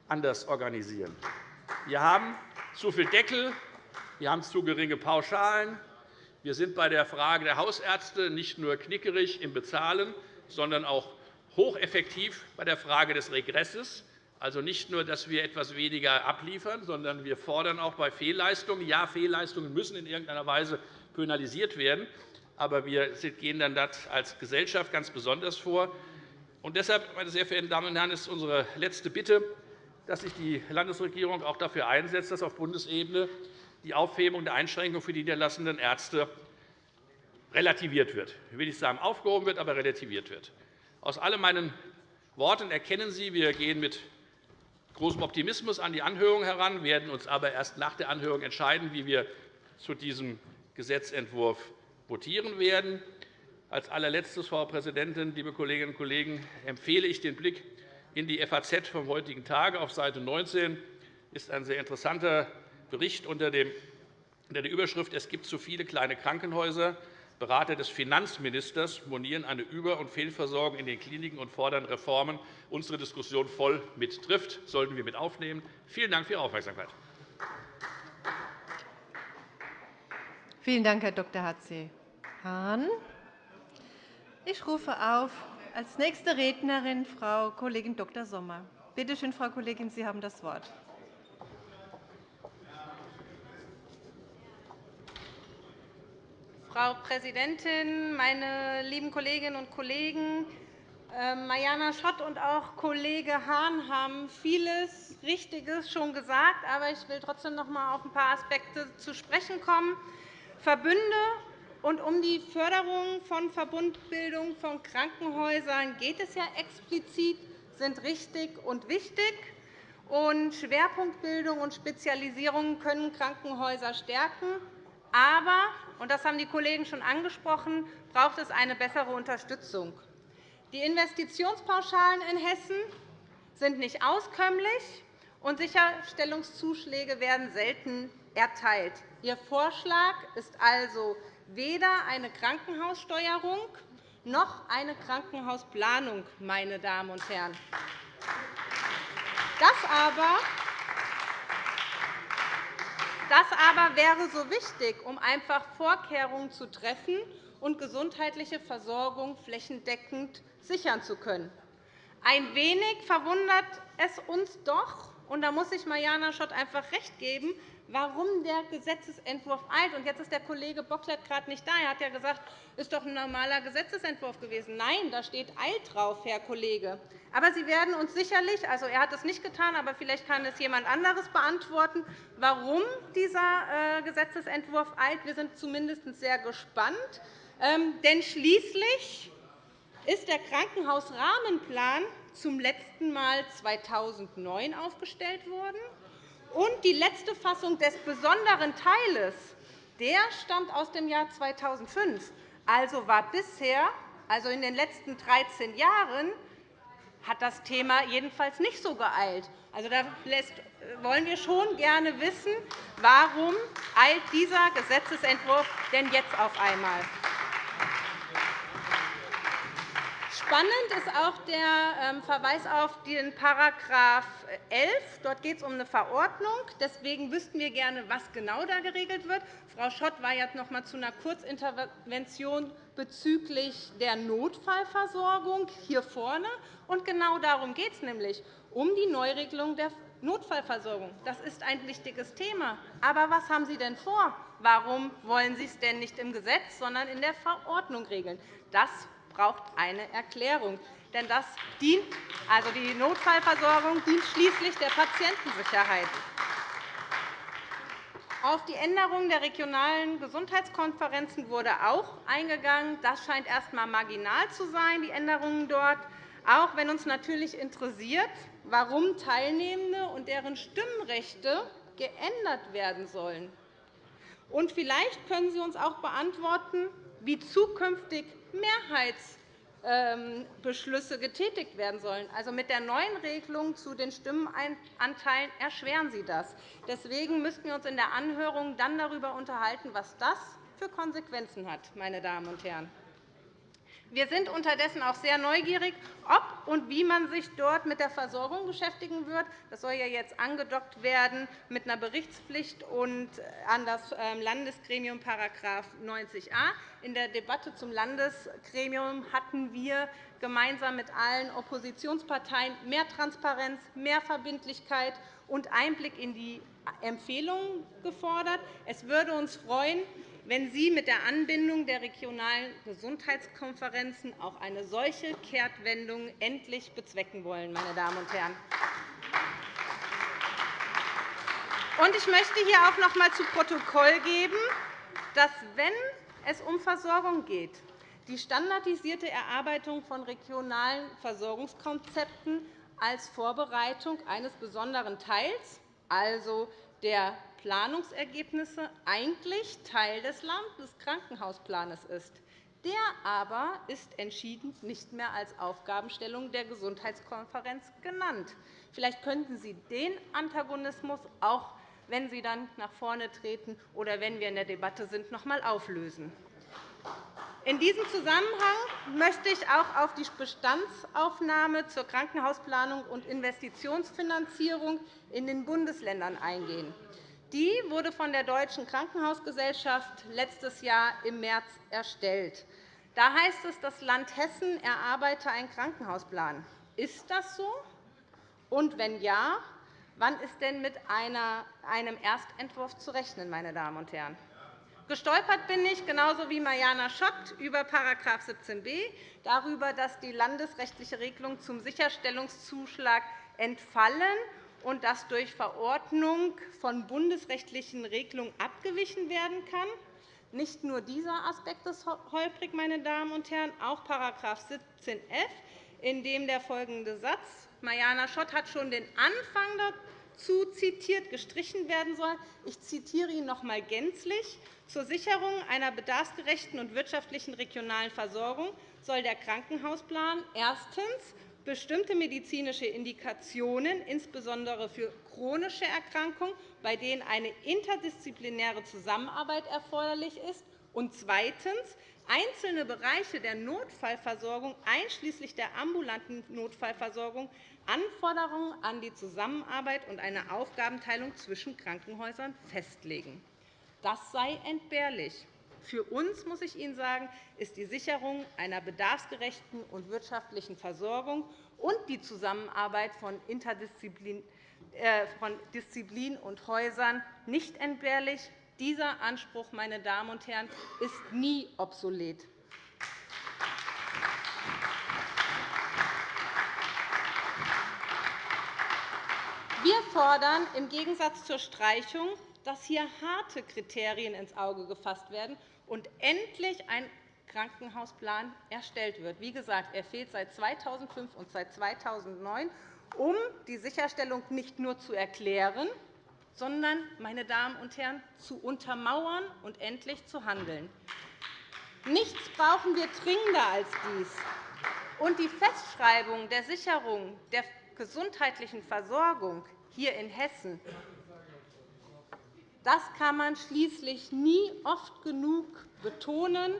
anders organisieren. Wir haben zu viel Deckel, wir haben zu geringe Pauschalen. Wir sind bei der Frage der Hausärzte nicht nur knickerig im Bezahlen, sondern auch hocheffektiv bei der Frage des Regresses. Also nicht nur, dass wir etwas weniger abliefern, sondern wir fordern auch bei Fehlleistungen. Ja, Fehlleistungen müssen in irgendeiner Weise penalisiert werden. Aber wir gehen dann das als Gesellschaft ganz besonders vor. Und deshalb, meine sehr verehrten Damen und Herren, ist unsere letzte Bitte, dass sich die Landesregierung auch dafür einsetzt, dass auf Bundesebene die Aufhebung der Einschränkungen für die niederlassenden Ärzte relativiert wird. Ich will nicht sagen aufgehoben wird, aber relativiert wird. Aus all meinen Worten erkennen Sie, wir gehen mit großem Optimismus an die Anhörung heran, werden uns aber erst nach der Anhörung entscheiden, wie wir zu diesem Gesetzentwurf votieren werden. Als allerletztes, Frau Präsidentin, liebe Kolleginnen und Kollegen, empfehle ich den Blick in die FAZ vom heutigen Tage. Auf Seite 19 ist ein sehr interessanter Bericht unter der Überschrift Es gibt zu viele kleine Krankenhäuser. Berater des Finanzministers monieren eine Über- und Fehlversorgung in den Kliniken und fordern Reformen. Unsere Diskussion voll mit trifft, sollten wir mit aufnehmen. Vielen Dank für Ihre Aufmerksamkeit. Vielen Dank, Herr Dr. H.C. Hahn. Ich rufe auf als nächste Rednerin Frau Kollegin Dr. Sommer. Bitte schön, Frau Kollegin, Sie haben das Wort. Frau Präsidentin, meine lieben Kolleginnen und Kollegen! Ähm, Mariana Schott und auch Kollege Hahn haben vieles Richtiges schon gesagt, aber ich will trotzdem noch einmal auf ein paar Aspekte zu sprechen kommen. Verbünde und um die Förderung von Verbundbildung von Krankenhäusern geht es ja explizit, sind richtig und wichtig. Und Schwerpunktbildung und Spezialisierung können Krankenhäuser stärken. Aber, und das haben die Kollegen schon angesprochen, braucht es eine bessere Unterstützung. Die Investitionspauschalen in Hessen sind nicht auskömmlich, und Sicherstellungszuschläge werden selten erteilt. Ihr Vorschlag ist also weder eine Krankenhaussteuerung noch eine Krankenhausplanung, meine Damen und Herren. Das aber, das aber wäre so wichtig, um einfach Vorkehrungen zu treffen und gesundheitliche Versorgung flächendeckend sichern zu können. Ein wenig verwundert es uns doch, und da muss ich Mariana Schott einfach recht geben, warum der Gesetzentwurf eilt. Und jetzt ist der Kollege Bocklet gerade nicht da. Er hat ja gesagt, es ist doch ein normaler Gesetzentwurf gewesen. Nein, da steht eilt drauf, Herr Kollege. Aber Sie werden uns sicherlich, also er hat es nicht getan, aber vielleicht kann es jemand anderes beantworten, warum dieser äh, Gesetzentwurf eilt. Wir sind zumindest sehr gespannt. Ähm, denn schließlich ist der Krankenhausrahmenplan zum letzten Mal 2009 aufgestellt worden. Und die letzte Fassung des besonderen Teiles der stammt aus dem Jahr 2005. Also war bisher, also in den letzten 13 Jahren, hat das Thema jedenfalls nicht so geeilt. Also, da wollen wir schon gerne wissen, warum eilt dieser Gesetzentwurf denn jetzt auf einmal? Spannend ist auch der ähm, Verweis auf den § 11. Dort geht es um eine Verordnung. Deswegen wüssten wir gerne, was genau da geregelt wird. Frau Schott war jetzt noch einmal zu einer Kurzintervention bezüglich der Notfallversorgung hier vorne. Und genau darum geht es nämlich, um die Neuregelung der Notfallversorgung. Das ist ein wichtiges Thema. Aber was haben Sie denn vor? Warum wollen Sie es denn nicht im Gesetz, sondern in der Verordnung regeln? Das braucht eine Erklärung. Denn das dient, also die Notfallversorgung dient schließlich der Patientensicherheit. Auf die Änderung der regionalen Gesundheitskonferenzen wurde auch eingegangen. Das scheint erst einmal marginal zu sein, die Änderungen dort, auch wenn uns natürlich interessiert, warum Teilnehmende und deren Stimmrechte geändert werden sollen. Vielleicht können Sie uns auch beantworten, wie zukünftig Mehrheitsbeschlüsse getätigt werden sollen. Also mit der neuen Regelung zu den Stimmenanteilen erschweren Sie das. Deswegen müssten wir uns in der Anhörung dann darüber unterhalten, was das für Konsequenzen hat. Meine Damen und Herren. Wir sind unterdessen auch sehr neugierig, ob und wie man sich dort mit der Versorgung beschäftigen wird. Das soll ja jetzt angedockt werden mit einer Berichtspflicht und an das ähm, Landesgremium § 90a. In der Debatte zum Landesgremium hatten wir gemeinsam mit allen Oppositionsparteien mehr Transparenz, mehr Verbindlichkeit und Einblick in die Empfehlungen gefordert. Es würde uns freuen, wenn Sie mit der Anbindung der regionalen Gesundheitskonferenzen auch eine solche Kehrtwendung endlich bezwecken wollen. Meine Damen und Herren. Ich möchte hier auch noch einmal zu Protokoll geben, dass, wenn es um Versorgung geht, die standardisierte Erarbeitung von regionalen Versorgungskonzepten als Vorbereitung eines besonderen Teils, also der Planungsergebnisse eigentlich Teil des Landeskrankenhausplans ist. Der aber ist entschieden nicht mehr als Aufgabenstellung der Gesundheitskonferenz genannt. Vielleicht könnten Sie den Antagonismus auch, wenn Sie dann nach vorne treten oder wenn wir in der Debatte sind, noch einmal auflösen. In diesem Zusammenhang möchte ich auch auf die Bestandsaufnahme zur Krankenhausplanung und Investitionsfinanzierung in den Bundesländern eingehen. Die wurde von der Deutschen Krankenhausgesellschaft letztes Jahr im März erstellt. Da heißt es, das Land Hessen erarbeite einen Krankenhausplan. Ist das so? Und wenn ja, wann ist denn mit einem Erstentwurf zu rechnen? Meine Damen und Herren? Gestolpert bin ich, genauso wie Mariana Schott, über § 17b, darüber, dass die landesrechtliche Regelung zum Sicherstellungszuschlag entfallen und dass durch Verordnung von bundesrechtlichen Regelungen abgewichen werden kann. Nicht nur dieser Aspekt ist holprig, meine Damen und Herren, auch § 17f, in dem der folgende Satz Mariana Schott hat schon den Anfang dazu zitiert, gestrichen werden soll. Ich zitiere ihn noch einmal gänzlich. Zur Sicherung einer bedarfsgerechten und wirtschaftlichen regionalen Versorgung soll der Krankenhausplan erstens bestimmte medizinische Indikationen, insbesondere für chronische Erkrankungen, bei denen eine interdisziplinäre Zusammenarbeit erforderlich ist, und zweitens einzelne Bereiche der Notfallversorgung, einschließlich der ambulanten Notfallversorgung, Anforderungen an die Zusammenarbeit und eine Aufgabenteilung zwischen Krankenhäusern festlegen. Das sei entbehrlich. Für uns, muss ich Ihnen sagen, ist die Sicherung einer bedarfsgerechten und wirtschaftlichen Versorgung und die Zusammenarbeit äh, von Disziplin und Häusern nicht entbehrlich. Dieser Anspruch, meine Damen und Herren, ist nie obsolet. Wir fordern im Gegensatz zur Streichung, dass hier harte Kriterien ins Auge gefasst werden und endlich ein Krankenhausplan erstellt wird. Wie gesagt, er fehlt seit 2005 und seit 2009 um die Sicherstellung nicht nur zu erklären, sondern, meine Damen und Herren, zu untermauern und endlich zu handeln. Nichts brauchen wir dringender als dies. Und die Festschreibung der Sicherung der gesundheitlichen Versorgung hier in Hessen das kann man schließlich nie oft genug betonen.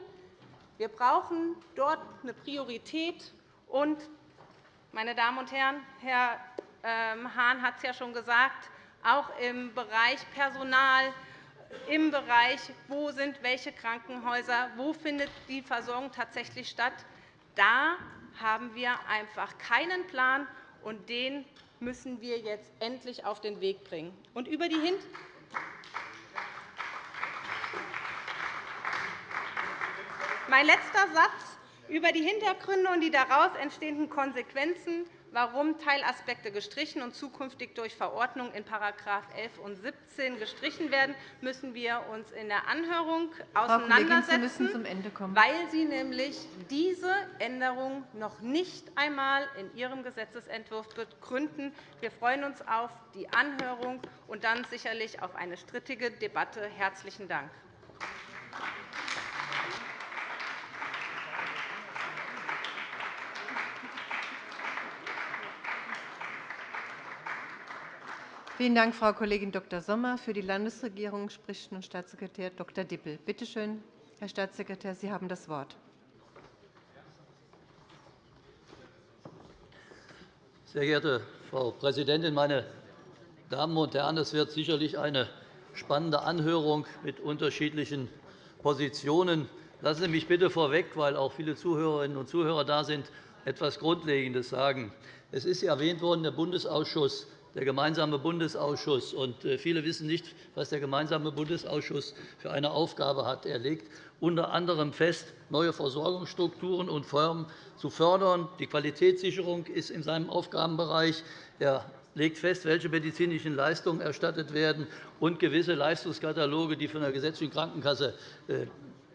Wir brauchen dort eine Priorität. Und meine Damen und Herren, Herr ähm, Hahn hat es ja schon gesagt, auch im Bereich Personal, im Bereich, wo sind welche Krankenhäuser, wo findet die Versorgung tatsächlich statt, da haben wir einfach keinen Plan, und den müssen wir jetzt endlich auf den Weg bringen. Und über die mein letzter Satz über die Hintergründe und die daraus entstehenden Konsequenzen, warum Teilaspekte gestrichen und zukünftig durch Verordnung in § 11 und 17 gestrichen werden, müssen wir uns in der Anhörung auseinandersetzen, weil Sie nämlich diese Änderung noch nicht einmal in Ihrem Gesetzentwurf begründen. Wir freuen uns auf die Anhörung und dann sicherlich auf eine strittige Debatte. – Herzlichen Dank. Vielen Dank, Frau Kollegin Dr. Sommer. Für die Landesregierung spricht nun Staatssekretär Dr. Dippel. Bitte schön, Herr Staatssekretär, Sie haben das Wort. Sehr geehrte Frau Präsidentin, meine Damen und Herren! Es wird sicherlich eine spannende Anhörung mit unterschiedlichen Positionen. Lassen Sie mich bitte vorweg, weil auch viele Zuhörerinnen und Zuhörer da sind, etwas Grundlegendes sagen. Es ist erwähnt worden, der Bundesausschuss der gemeinsame Bundesausschuss. Äh, viele wissen nicht, was der gemeinsame Bundesausschuss für eine Aufgabe hat. Er legt unter anderem fest, neue Versorgungsstrukturen und Formen zu fördern. Die Qualitätssicherung ist in seinem Aufgabenbereich. Er legt fest, welche medizinischen Leistungen erstattet werden, und gewisse Leistungskataloge, die von der gesetzlichen Krankenkasse äh,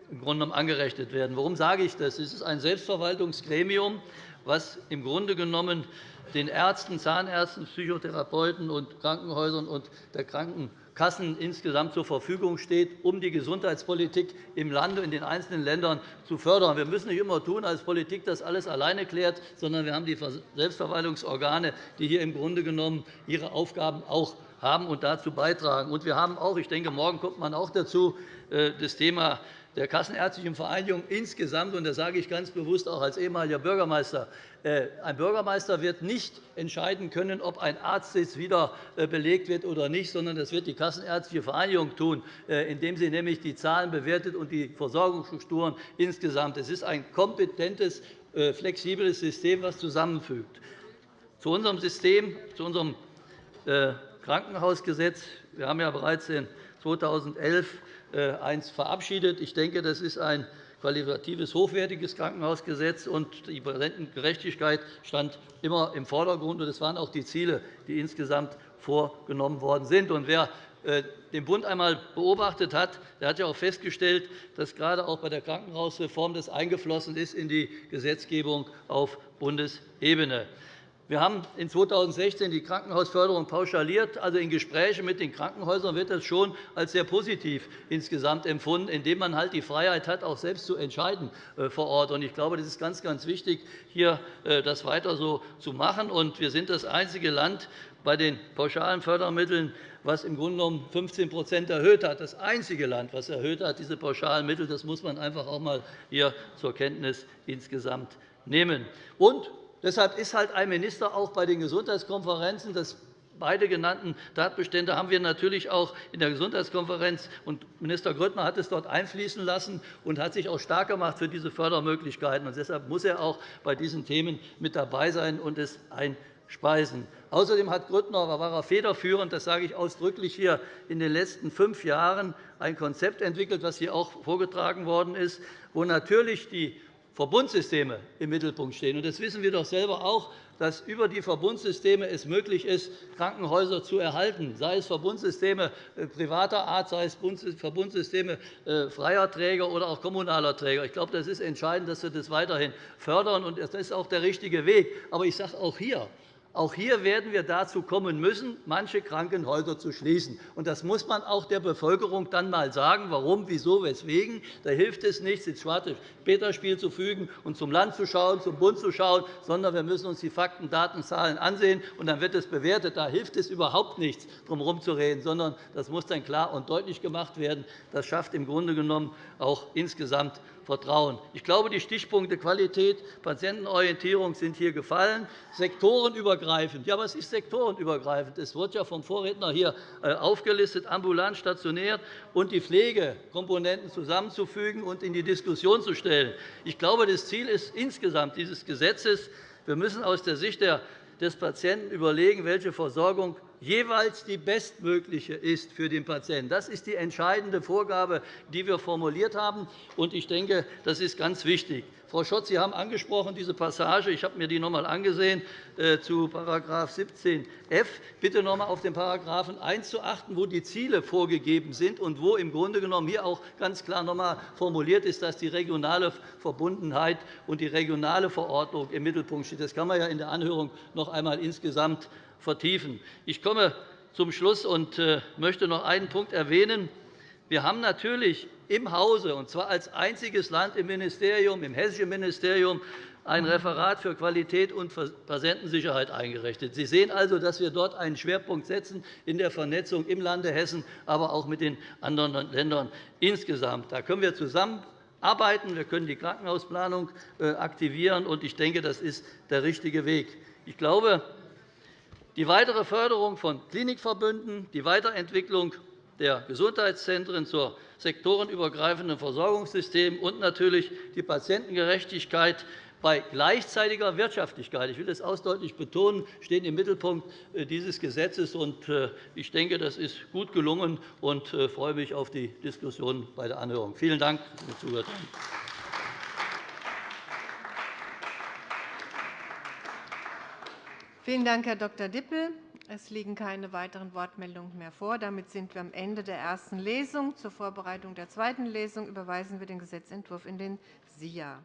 im Grunde angerechnet werden. Warum sage ich das? Es ist ein Selbstverwaltungsgremium, das im Grunde genommen den Ärzten, Zahnärzten, Psychotherapeuten und Krankenhäusern und der Krankenkassen insgesamt zur Verfügung steht, um die Gesundheitspolitik im Lande und in den einzelnen Ländern zu fördern. Wir müssen nicht immer tun, als Politik das alles alleine klärt, sondern wir haben die Selbstverwaltungsorgane, die hier im Grunde genommen ihre Aufgaben auch haben und dazu beitragen. Und wir haben auch, ich denke, morgen kommt man auch dazu, äh, das Thema der Kassenärztlichen Vereinigung insgesamt, und das sage ich ganz bewusst auch als ehemaliger Bürgermeister, äh, ein Bürgermeister wird nicht entscheiden können, ob ein Arztsitz wieder äh, belegt wird oder nicht, sondern das wird die Kassenärztliche Vereinigung tun, äh, indem sie nämlich die Zahlen bewertet und die Versorgungsstrukturen insgesamt. Es ist ein kompetentes, flexibles System, das zusammenfügt. Zu unserem System, zu unserem Krankenhausgesetz. Wir haben ja bereits in 2011 eins verabschiedet. Ich denke, das ist ein qualitatives, hochwertiges Krankenhausgesetz, und die Patientengerechtigkeit stand immer im Vordergrund. Das waren auch die Ziele, die insgesamt vorgenommen worden sind. Wer äh, den Bund einmal beobachtet hat, der hat ja auch festgestellt, dass gerade auch bei der Krankenhausreform das eingeflossen ist in die Gesetzgebung auf Bundesebene. Wir haben in 2016 die Krankenhausförderung pauschaliert. Also in Gesprächen mit den Krankenhäusern wird das schon als sehr positiv insgesamt empfunden, indem man halt die Freiheit hat, auch selbst zu entscheiden äh, vor Ort. Ich glaube, das ist ganz, ganz wichtig, hier äh, das weiter so zu machen. Wir sind das einzige Land bei den pauschalen Fördermitteln, was im Grunde genommen 15% erhöht hat. Das einzige Land, das erhöht hat, diese pauschalen Mittel. Das muss man einfach auch einmal hier zur Kenntnis insgesamt nehmen. Und Deshalb ist halt ein Minister auch bei den Gesundheitskonferenzen. Das beide genannten Tatbestände haben wir natürlich auch in der Gesundheitskonferenz. Und Minister Grüttner hat es dort einfließen lassen und hat sich auch stark gemacht für diese Fördermöglichkeiten. Und deshalb muss er auch bei diesen Themen mit dabei sein und es einspeisen. Außerdem hat Grüttner, war er federführend, das sage ich ausdrücklich hier, in den letzten fünf Jahren ein Konzept entwickelt, das hier auch vorgetragen worden ist, wo natürlich die Verbundsysteme im Mittelpunkt stehen. Das wissen wir doch selber auch, dass über die Verbundsysteme es möglich ist, Krankenhäuser zu erhalten, sei es Verbundsysteme äh, privater Art, sei es Verbundsysteme äh, freier Träger oder auch kommunaler Träger. Ich glaube, das ist entscheidend, dass wir das weiterhin fördern, und das ist auch der richtige Weg. Aber ich sage auch hier, auch hier werden wir dazu kommen müssen, manche Krankenhäuser zu schließen. Das muss man auch der Bevölkerung dann einmal sagen, warum, wieso, weswegen. Da hilft es nichts, ins Schwarte-Peter-Spiel zu fügen und zum Land zu schauen, zum Bund zu schauen, sondern wir müssen uns die Fakten, Daten, Zahlen ansehen, und dann wird es bewertet. Da hilft es überhaupt nichts, drum herumzureden, sondern das muss dann klar und deutlich gemacht werden. Das schafft im Grunde genommen auch insgesamt Vertrauen. Ich glaube, die Stichpunkte Qualität, Patientenorientierung sind hier gefallen. Sektorenübergreifend. Ja, was ist sektorenübergreifend? Es wird ja vom Vorredner hier äh, aufgelistet, ambulant, stationär und die Pflegekomponenten zusammenzufügen und in die Diskussion zu stellen. Ich glaube, das Ziel ist insgesamt dieses Gesetzes, wir müssen aus der Sicht des Patienten überlegen, welche Versorgung jeweils die bestmögliche ist für den Patienten. Das ist die entscheidende Vorgabe, die wir formuliert haben. Ich denke, das ist ganz wichtig. Frau Schott, Sie haben angesprochen diese Passage. Ich habe mir die noch einmal angesehen äh, zu § 17f. Bitte noch einmal auf den § 1 zu achten, wo die Ziele vorgegeben sind und wo im Grunde genommen hier auch ganz klar noch einmal formuliert ist, dass die regionale Verbundenheit und die regionale Verordnung im Mittelpunkt steht. Das kann man ja in der Anhörung noch einmal insgesamt vertiefen. Ich komme zum Schluss und äh, möchte noch einen Punkt erwähnen. Wir haben natürlich im Hause, und zwar als einziges Land im Ministerium, im hessischen Ministerium, ein Referat für Qualität und Patientensicherheit eingerichtet. Sie sehen also, dass wir dort einen Schwerpunkt setzen in der Vernetzung im Lande Hessen, aber auch mit den anderen Ländern insgesamt. Da können wir zusammenarbeiten. Wir können die Krankenhausplanung äh, aktivieren. Ich denke, das ist der richtige Weg. Ich glaube, die weitere Förderung von Klinikverbünden, die Weiterentwicklung der Gesundheitszentren zur sektorenübergreifenden Versorgungssystem und natürlich die Patientengerechtigkeit bei gleichzeitiger Wirtschaftlichkeit, ich will das ausdrücklich betonen, stehen im Mittelpunkt äh, dieses Gesetzes. Äh, ich denke, das ist gut gelungen und äh, freue mich auf die Diskussion bei der Anhörung. Vielen Dank, dass Sie zugehört haben. Vielen Dank, Herr Dr. Dippel. Es liegen keine weiteren Wortmeldungen mehr vor. Damit sind wir am Ende der ersten Lesung. Zur Vorbereitung der zweiten Lesung überweisen wir den Gesetzentwurf in den SIA.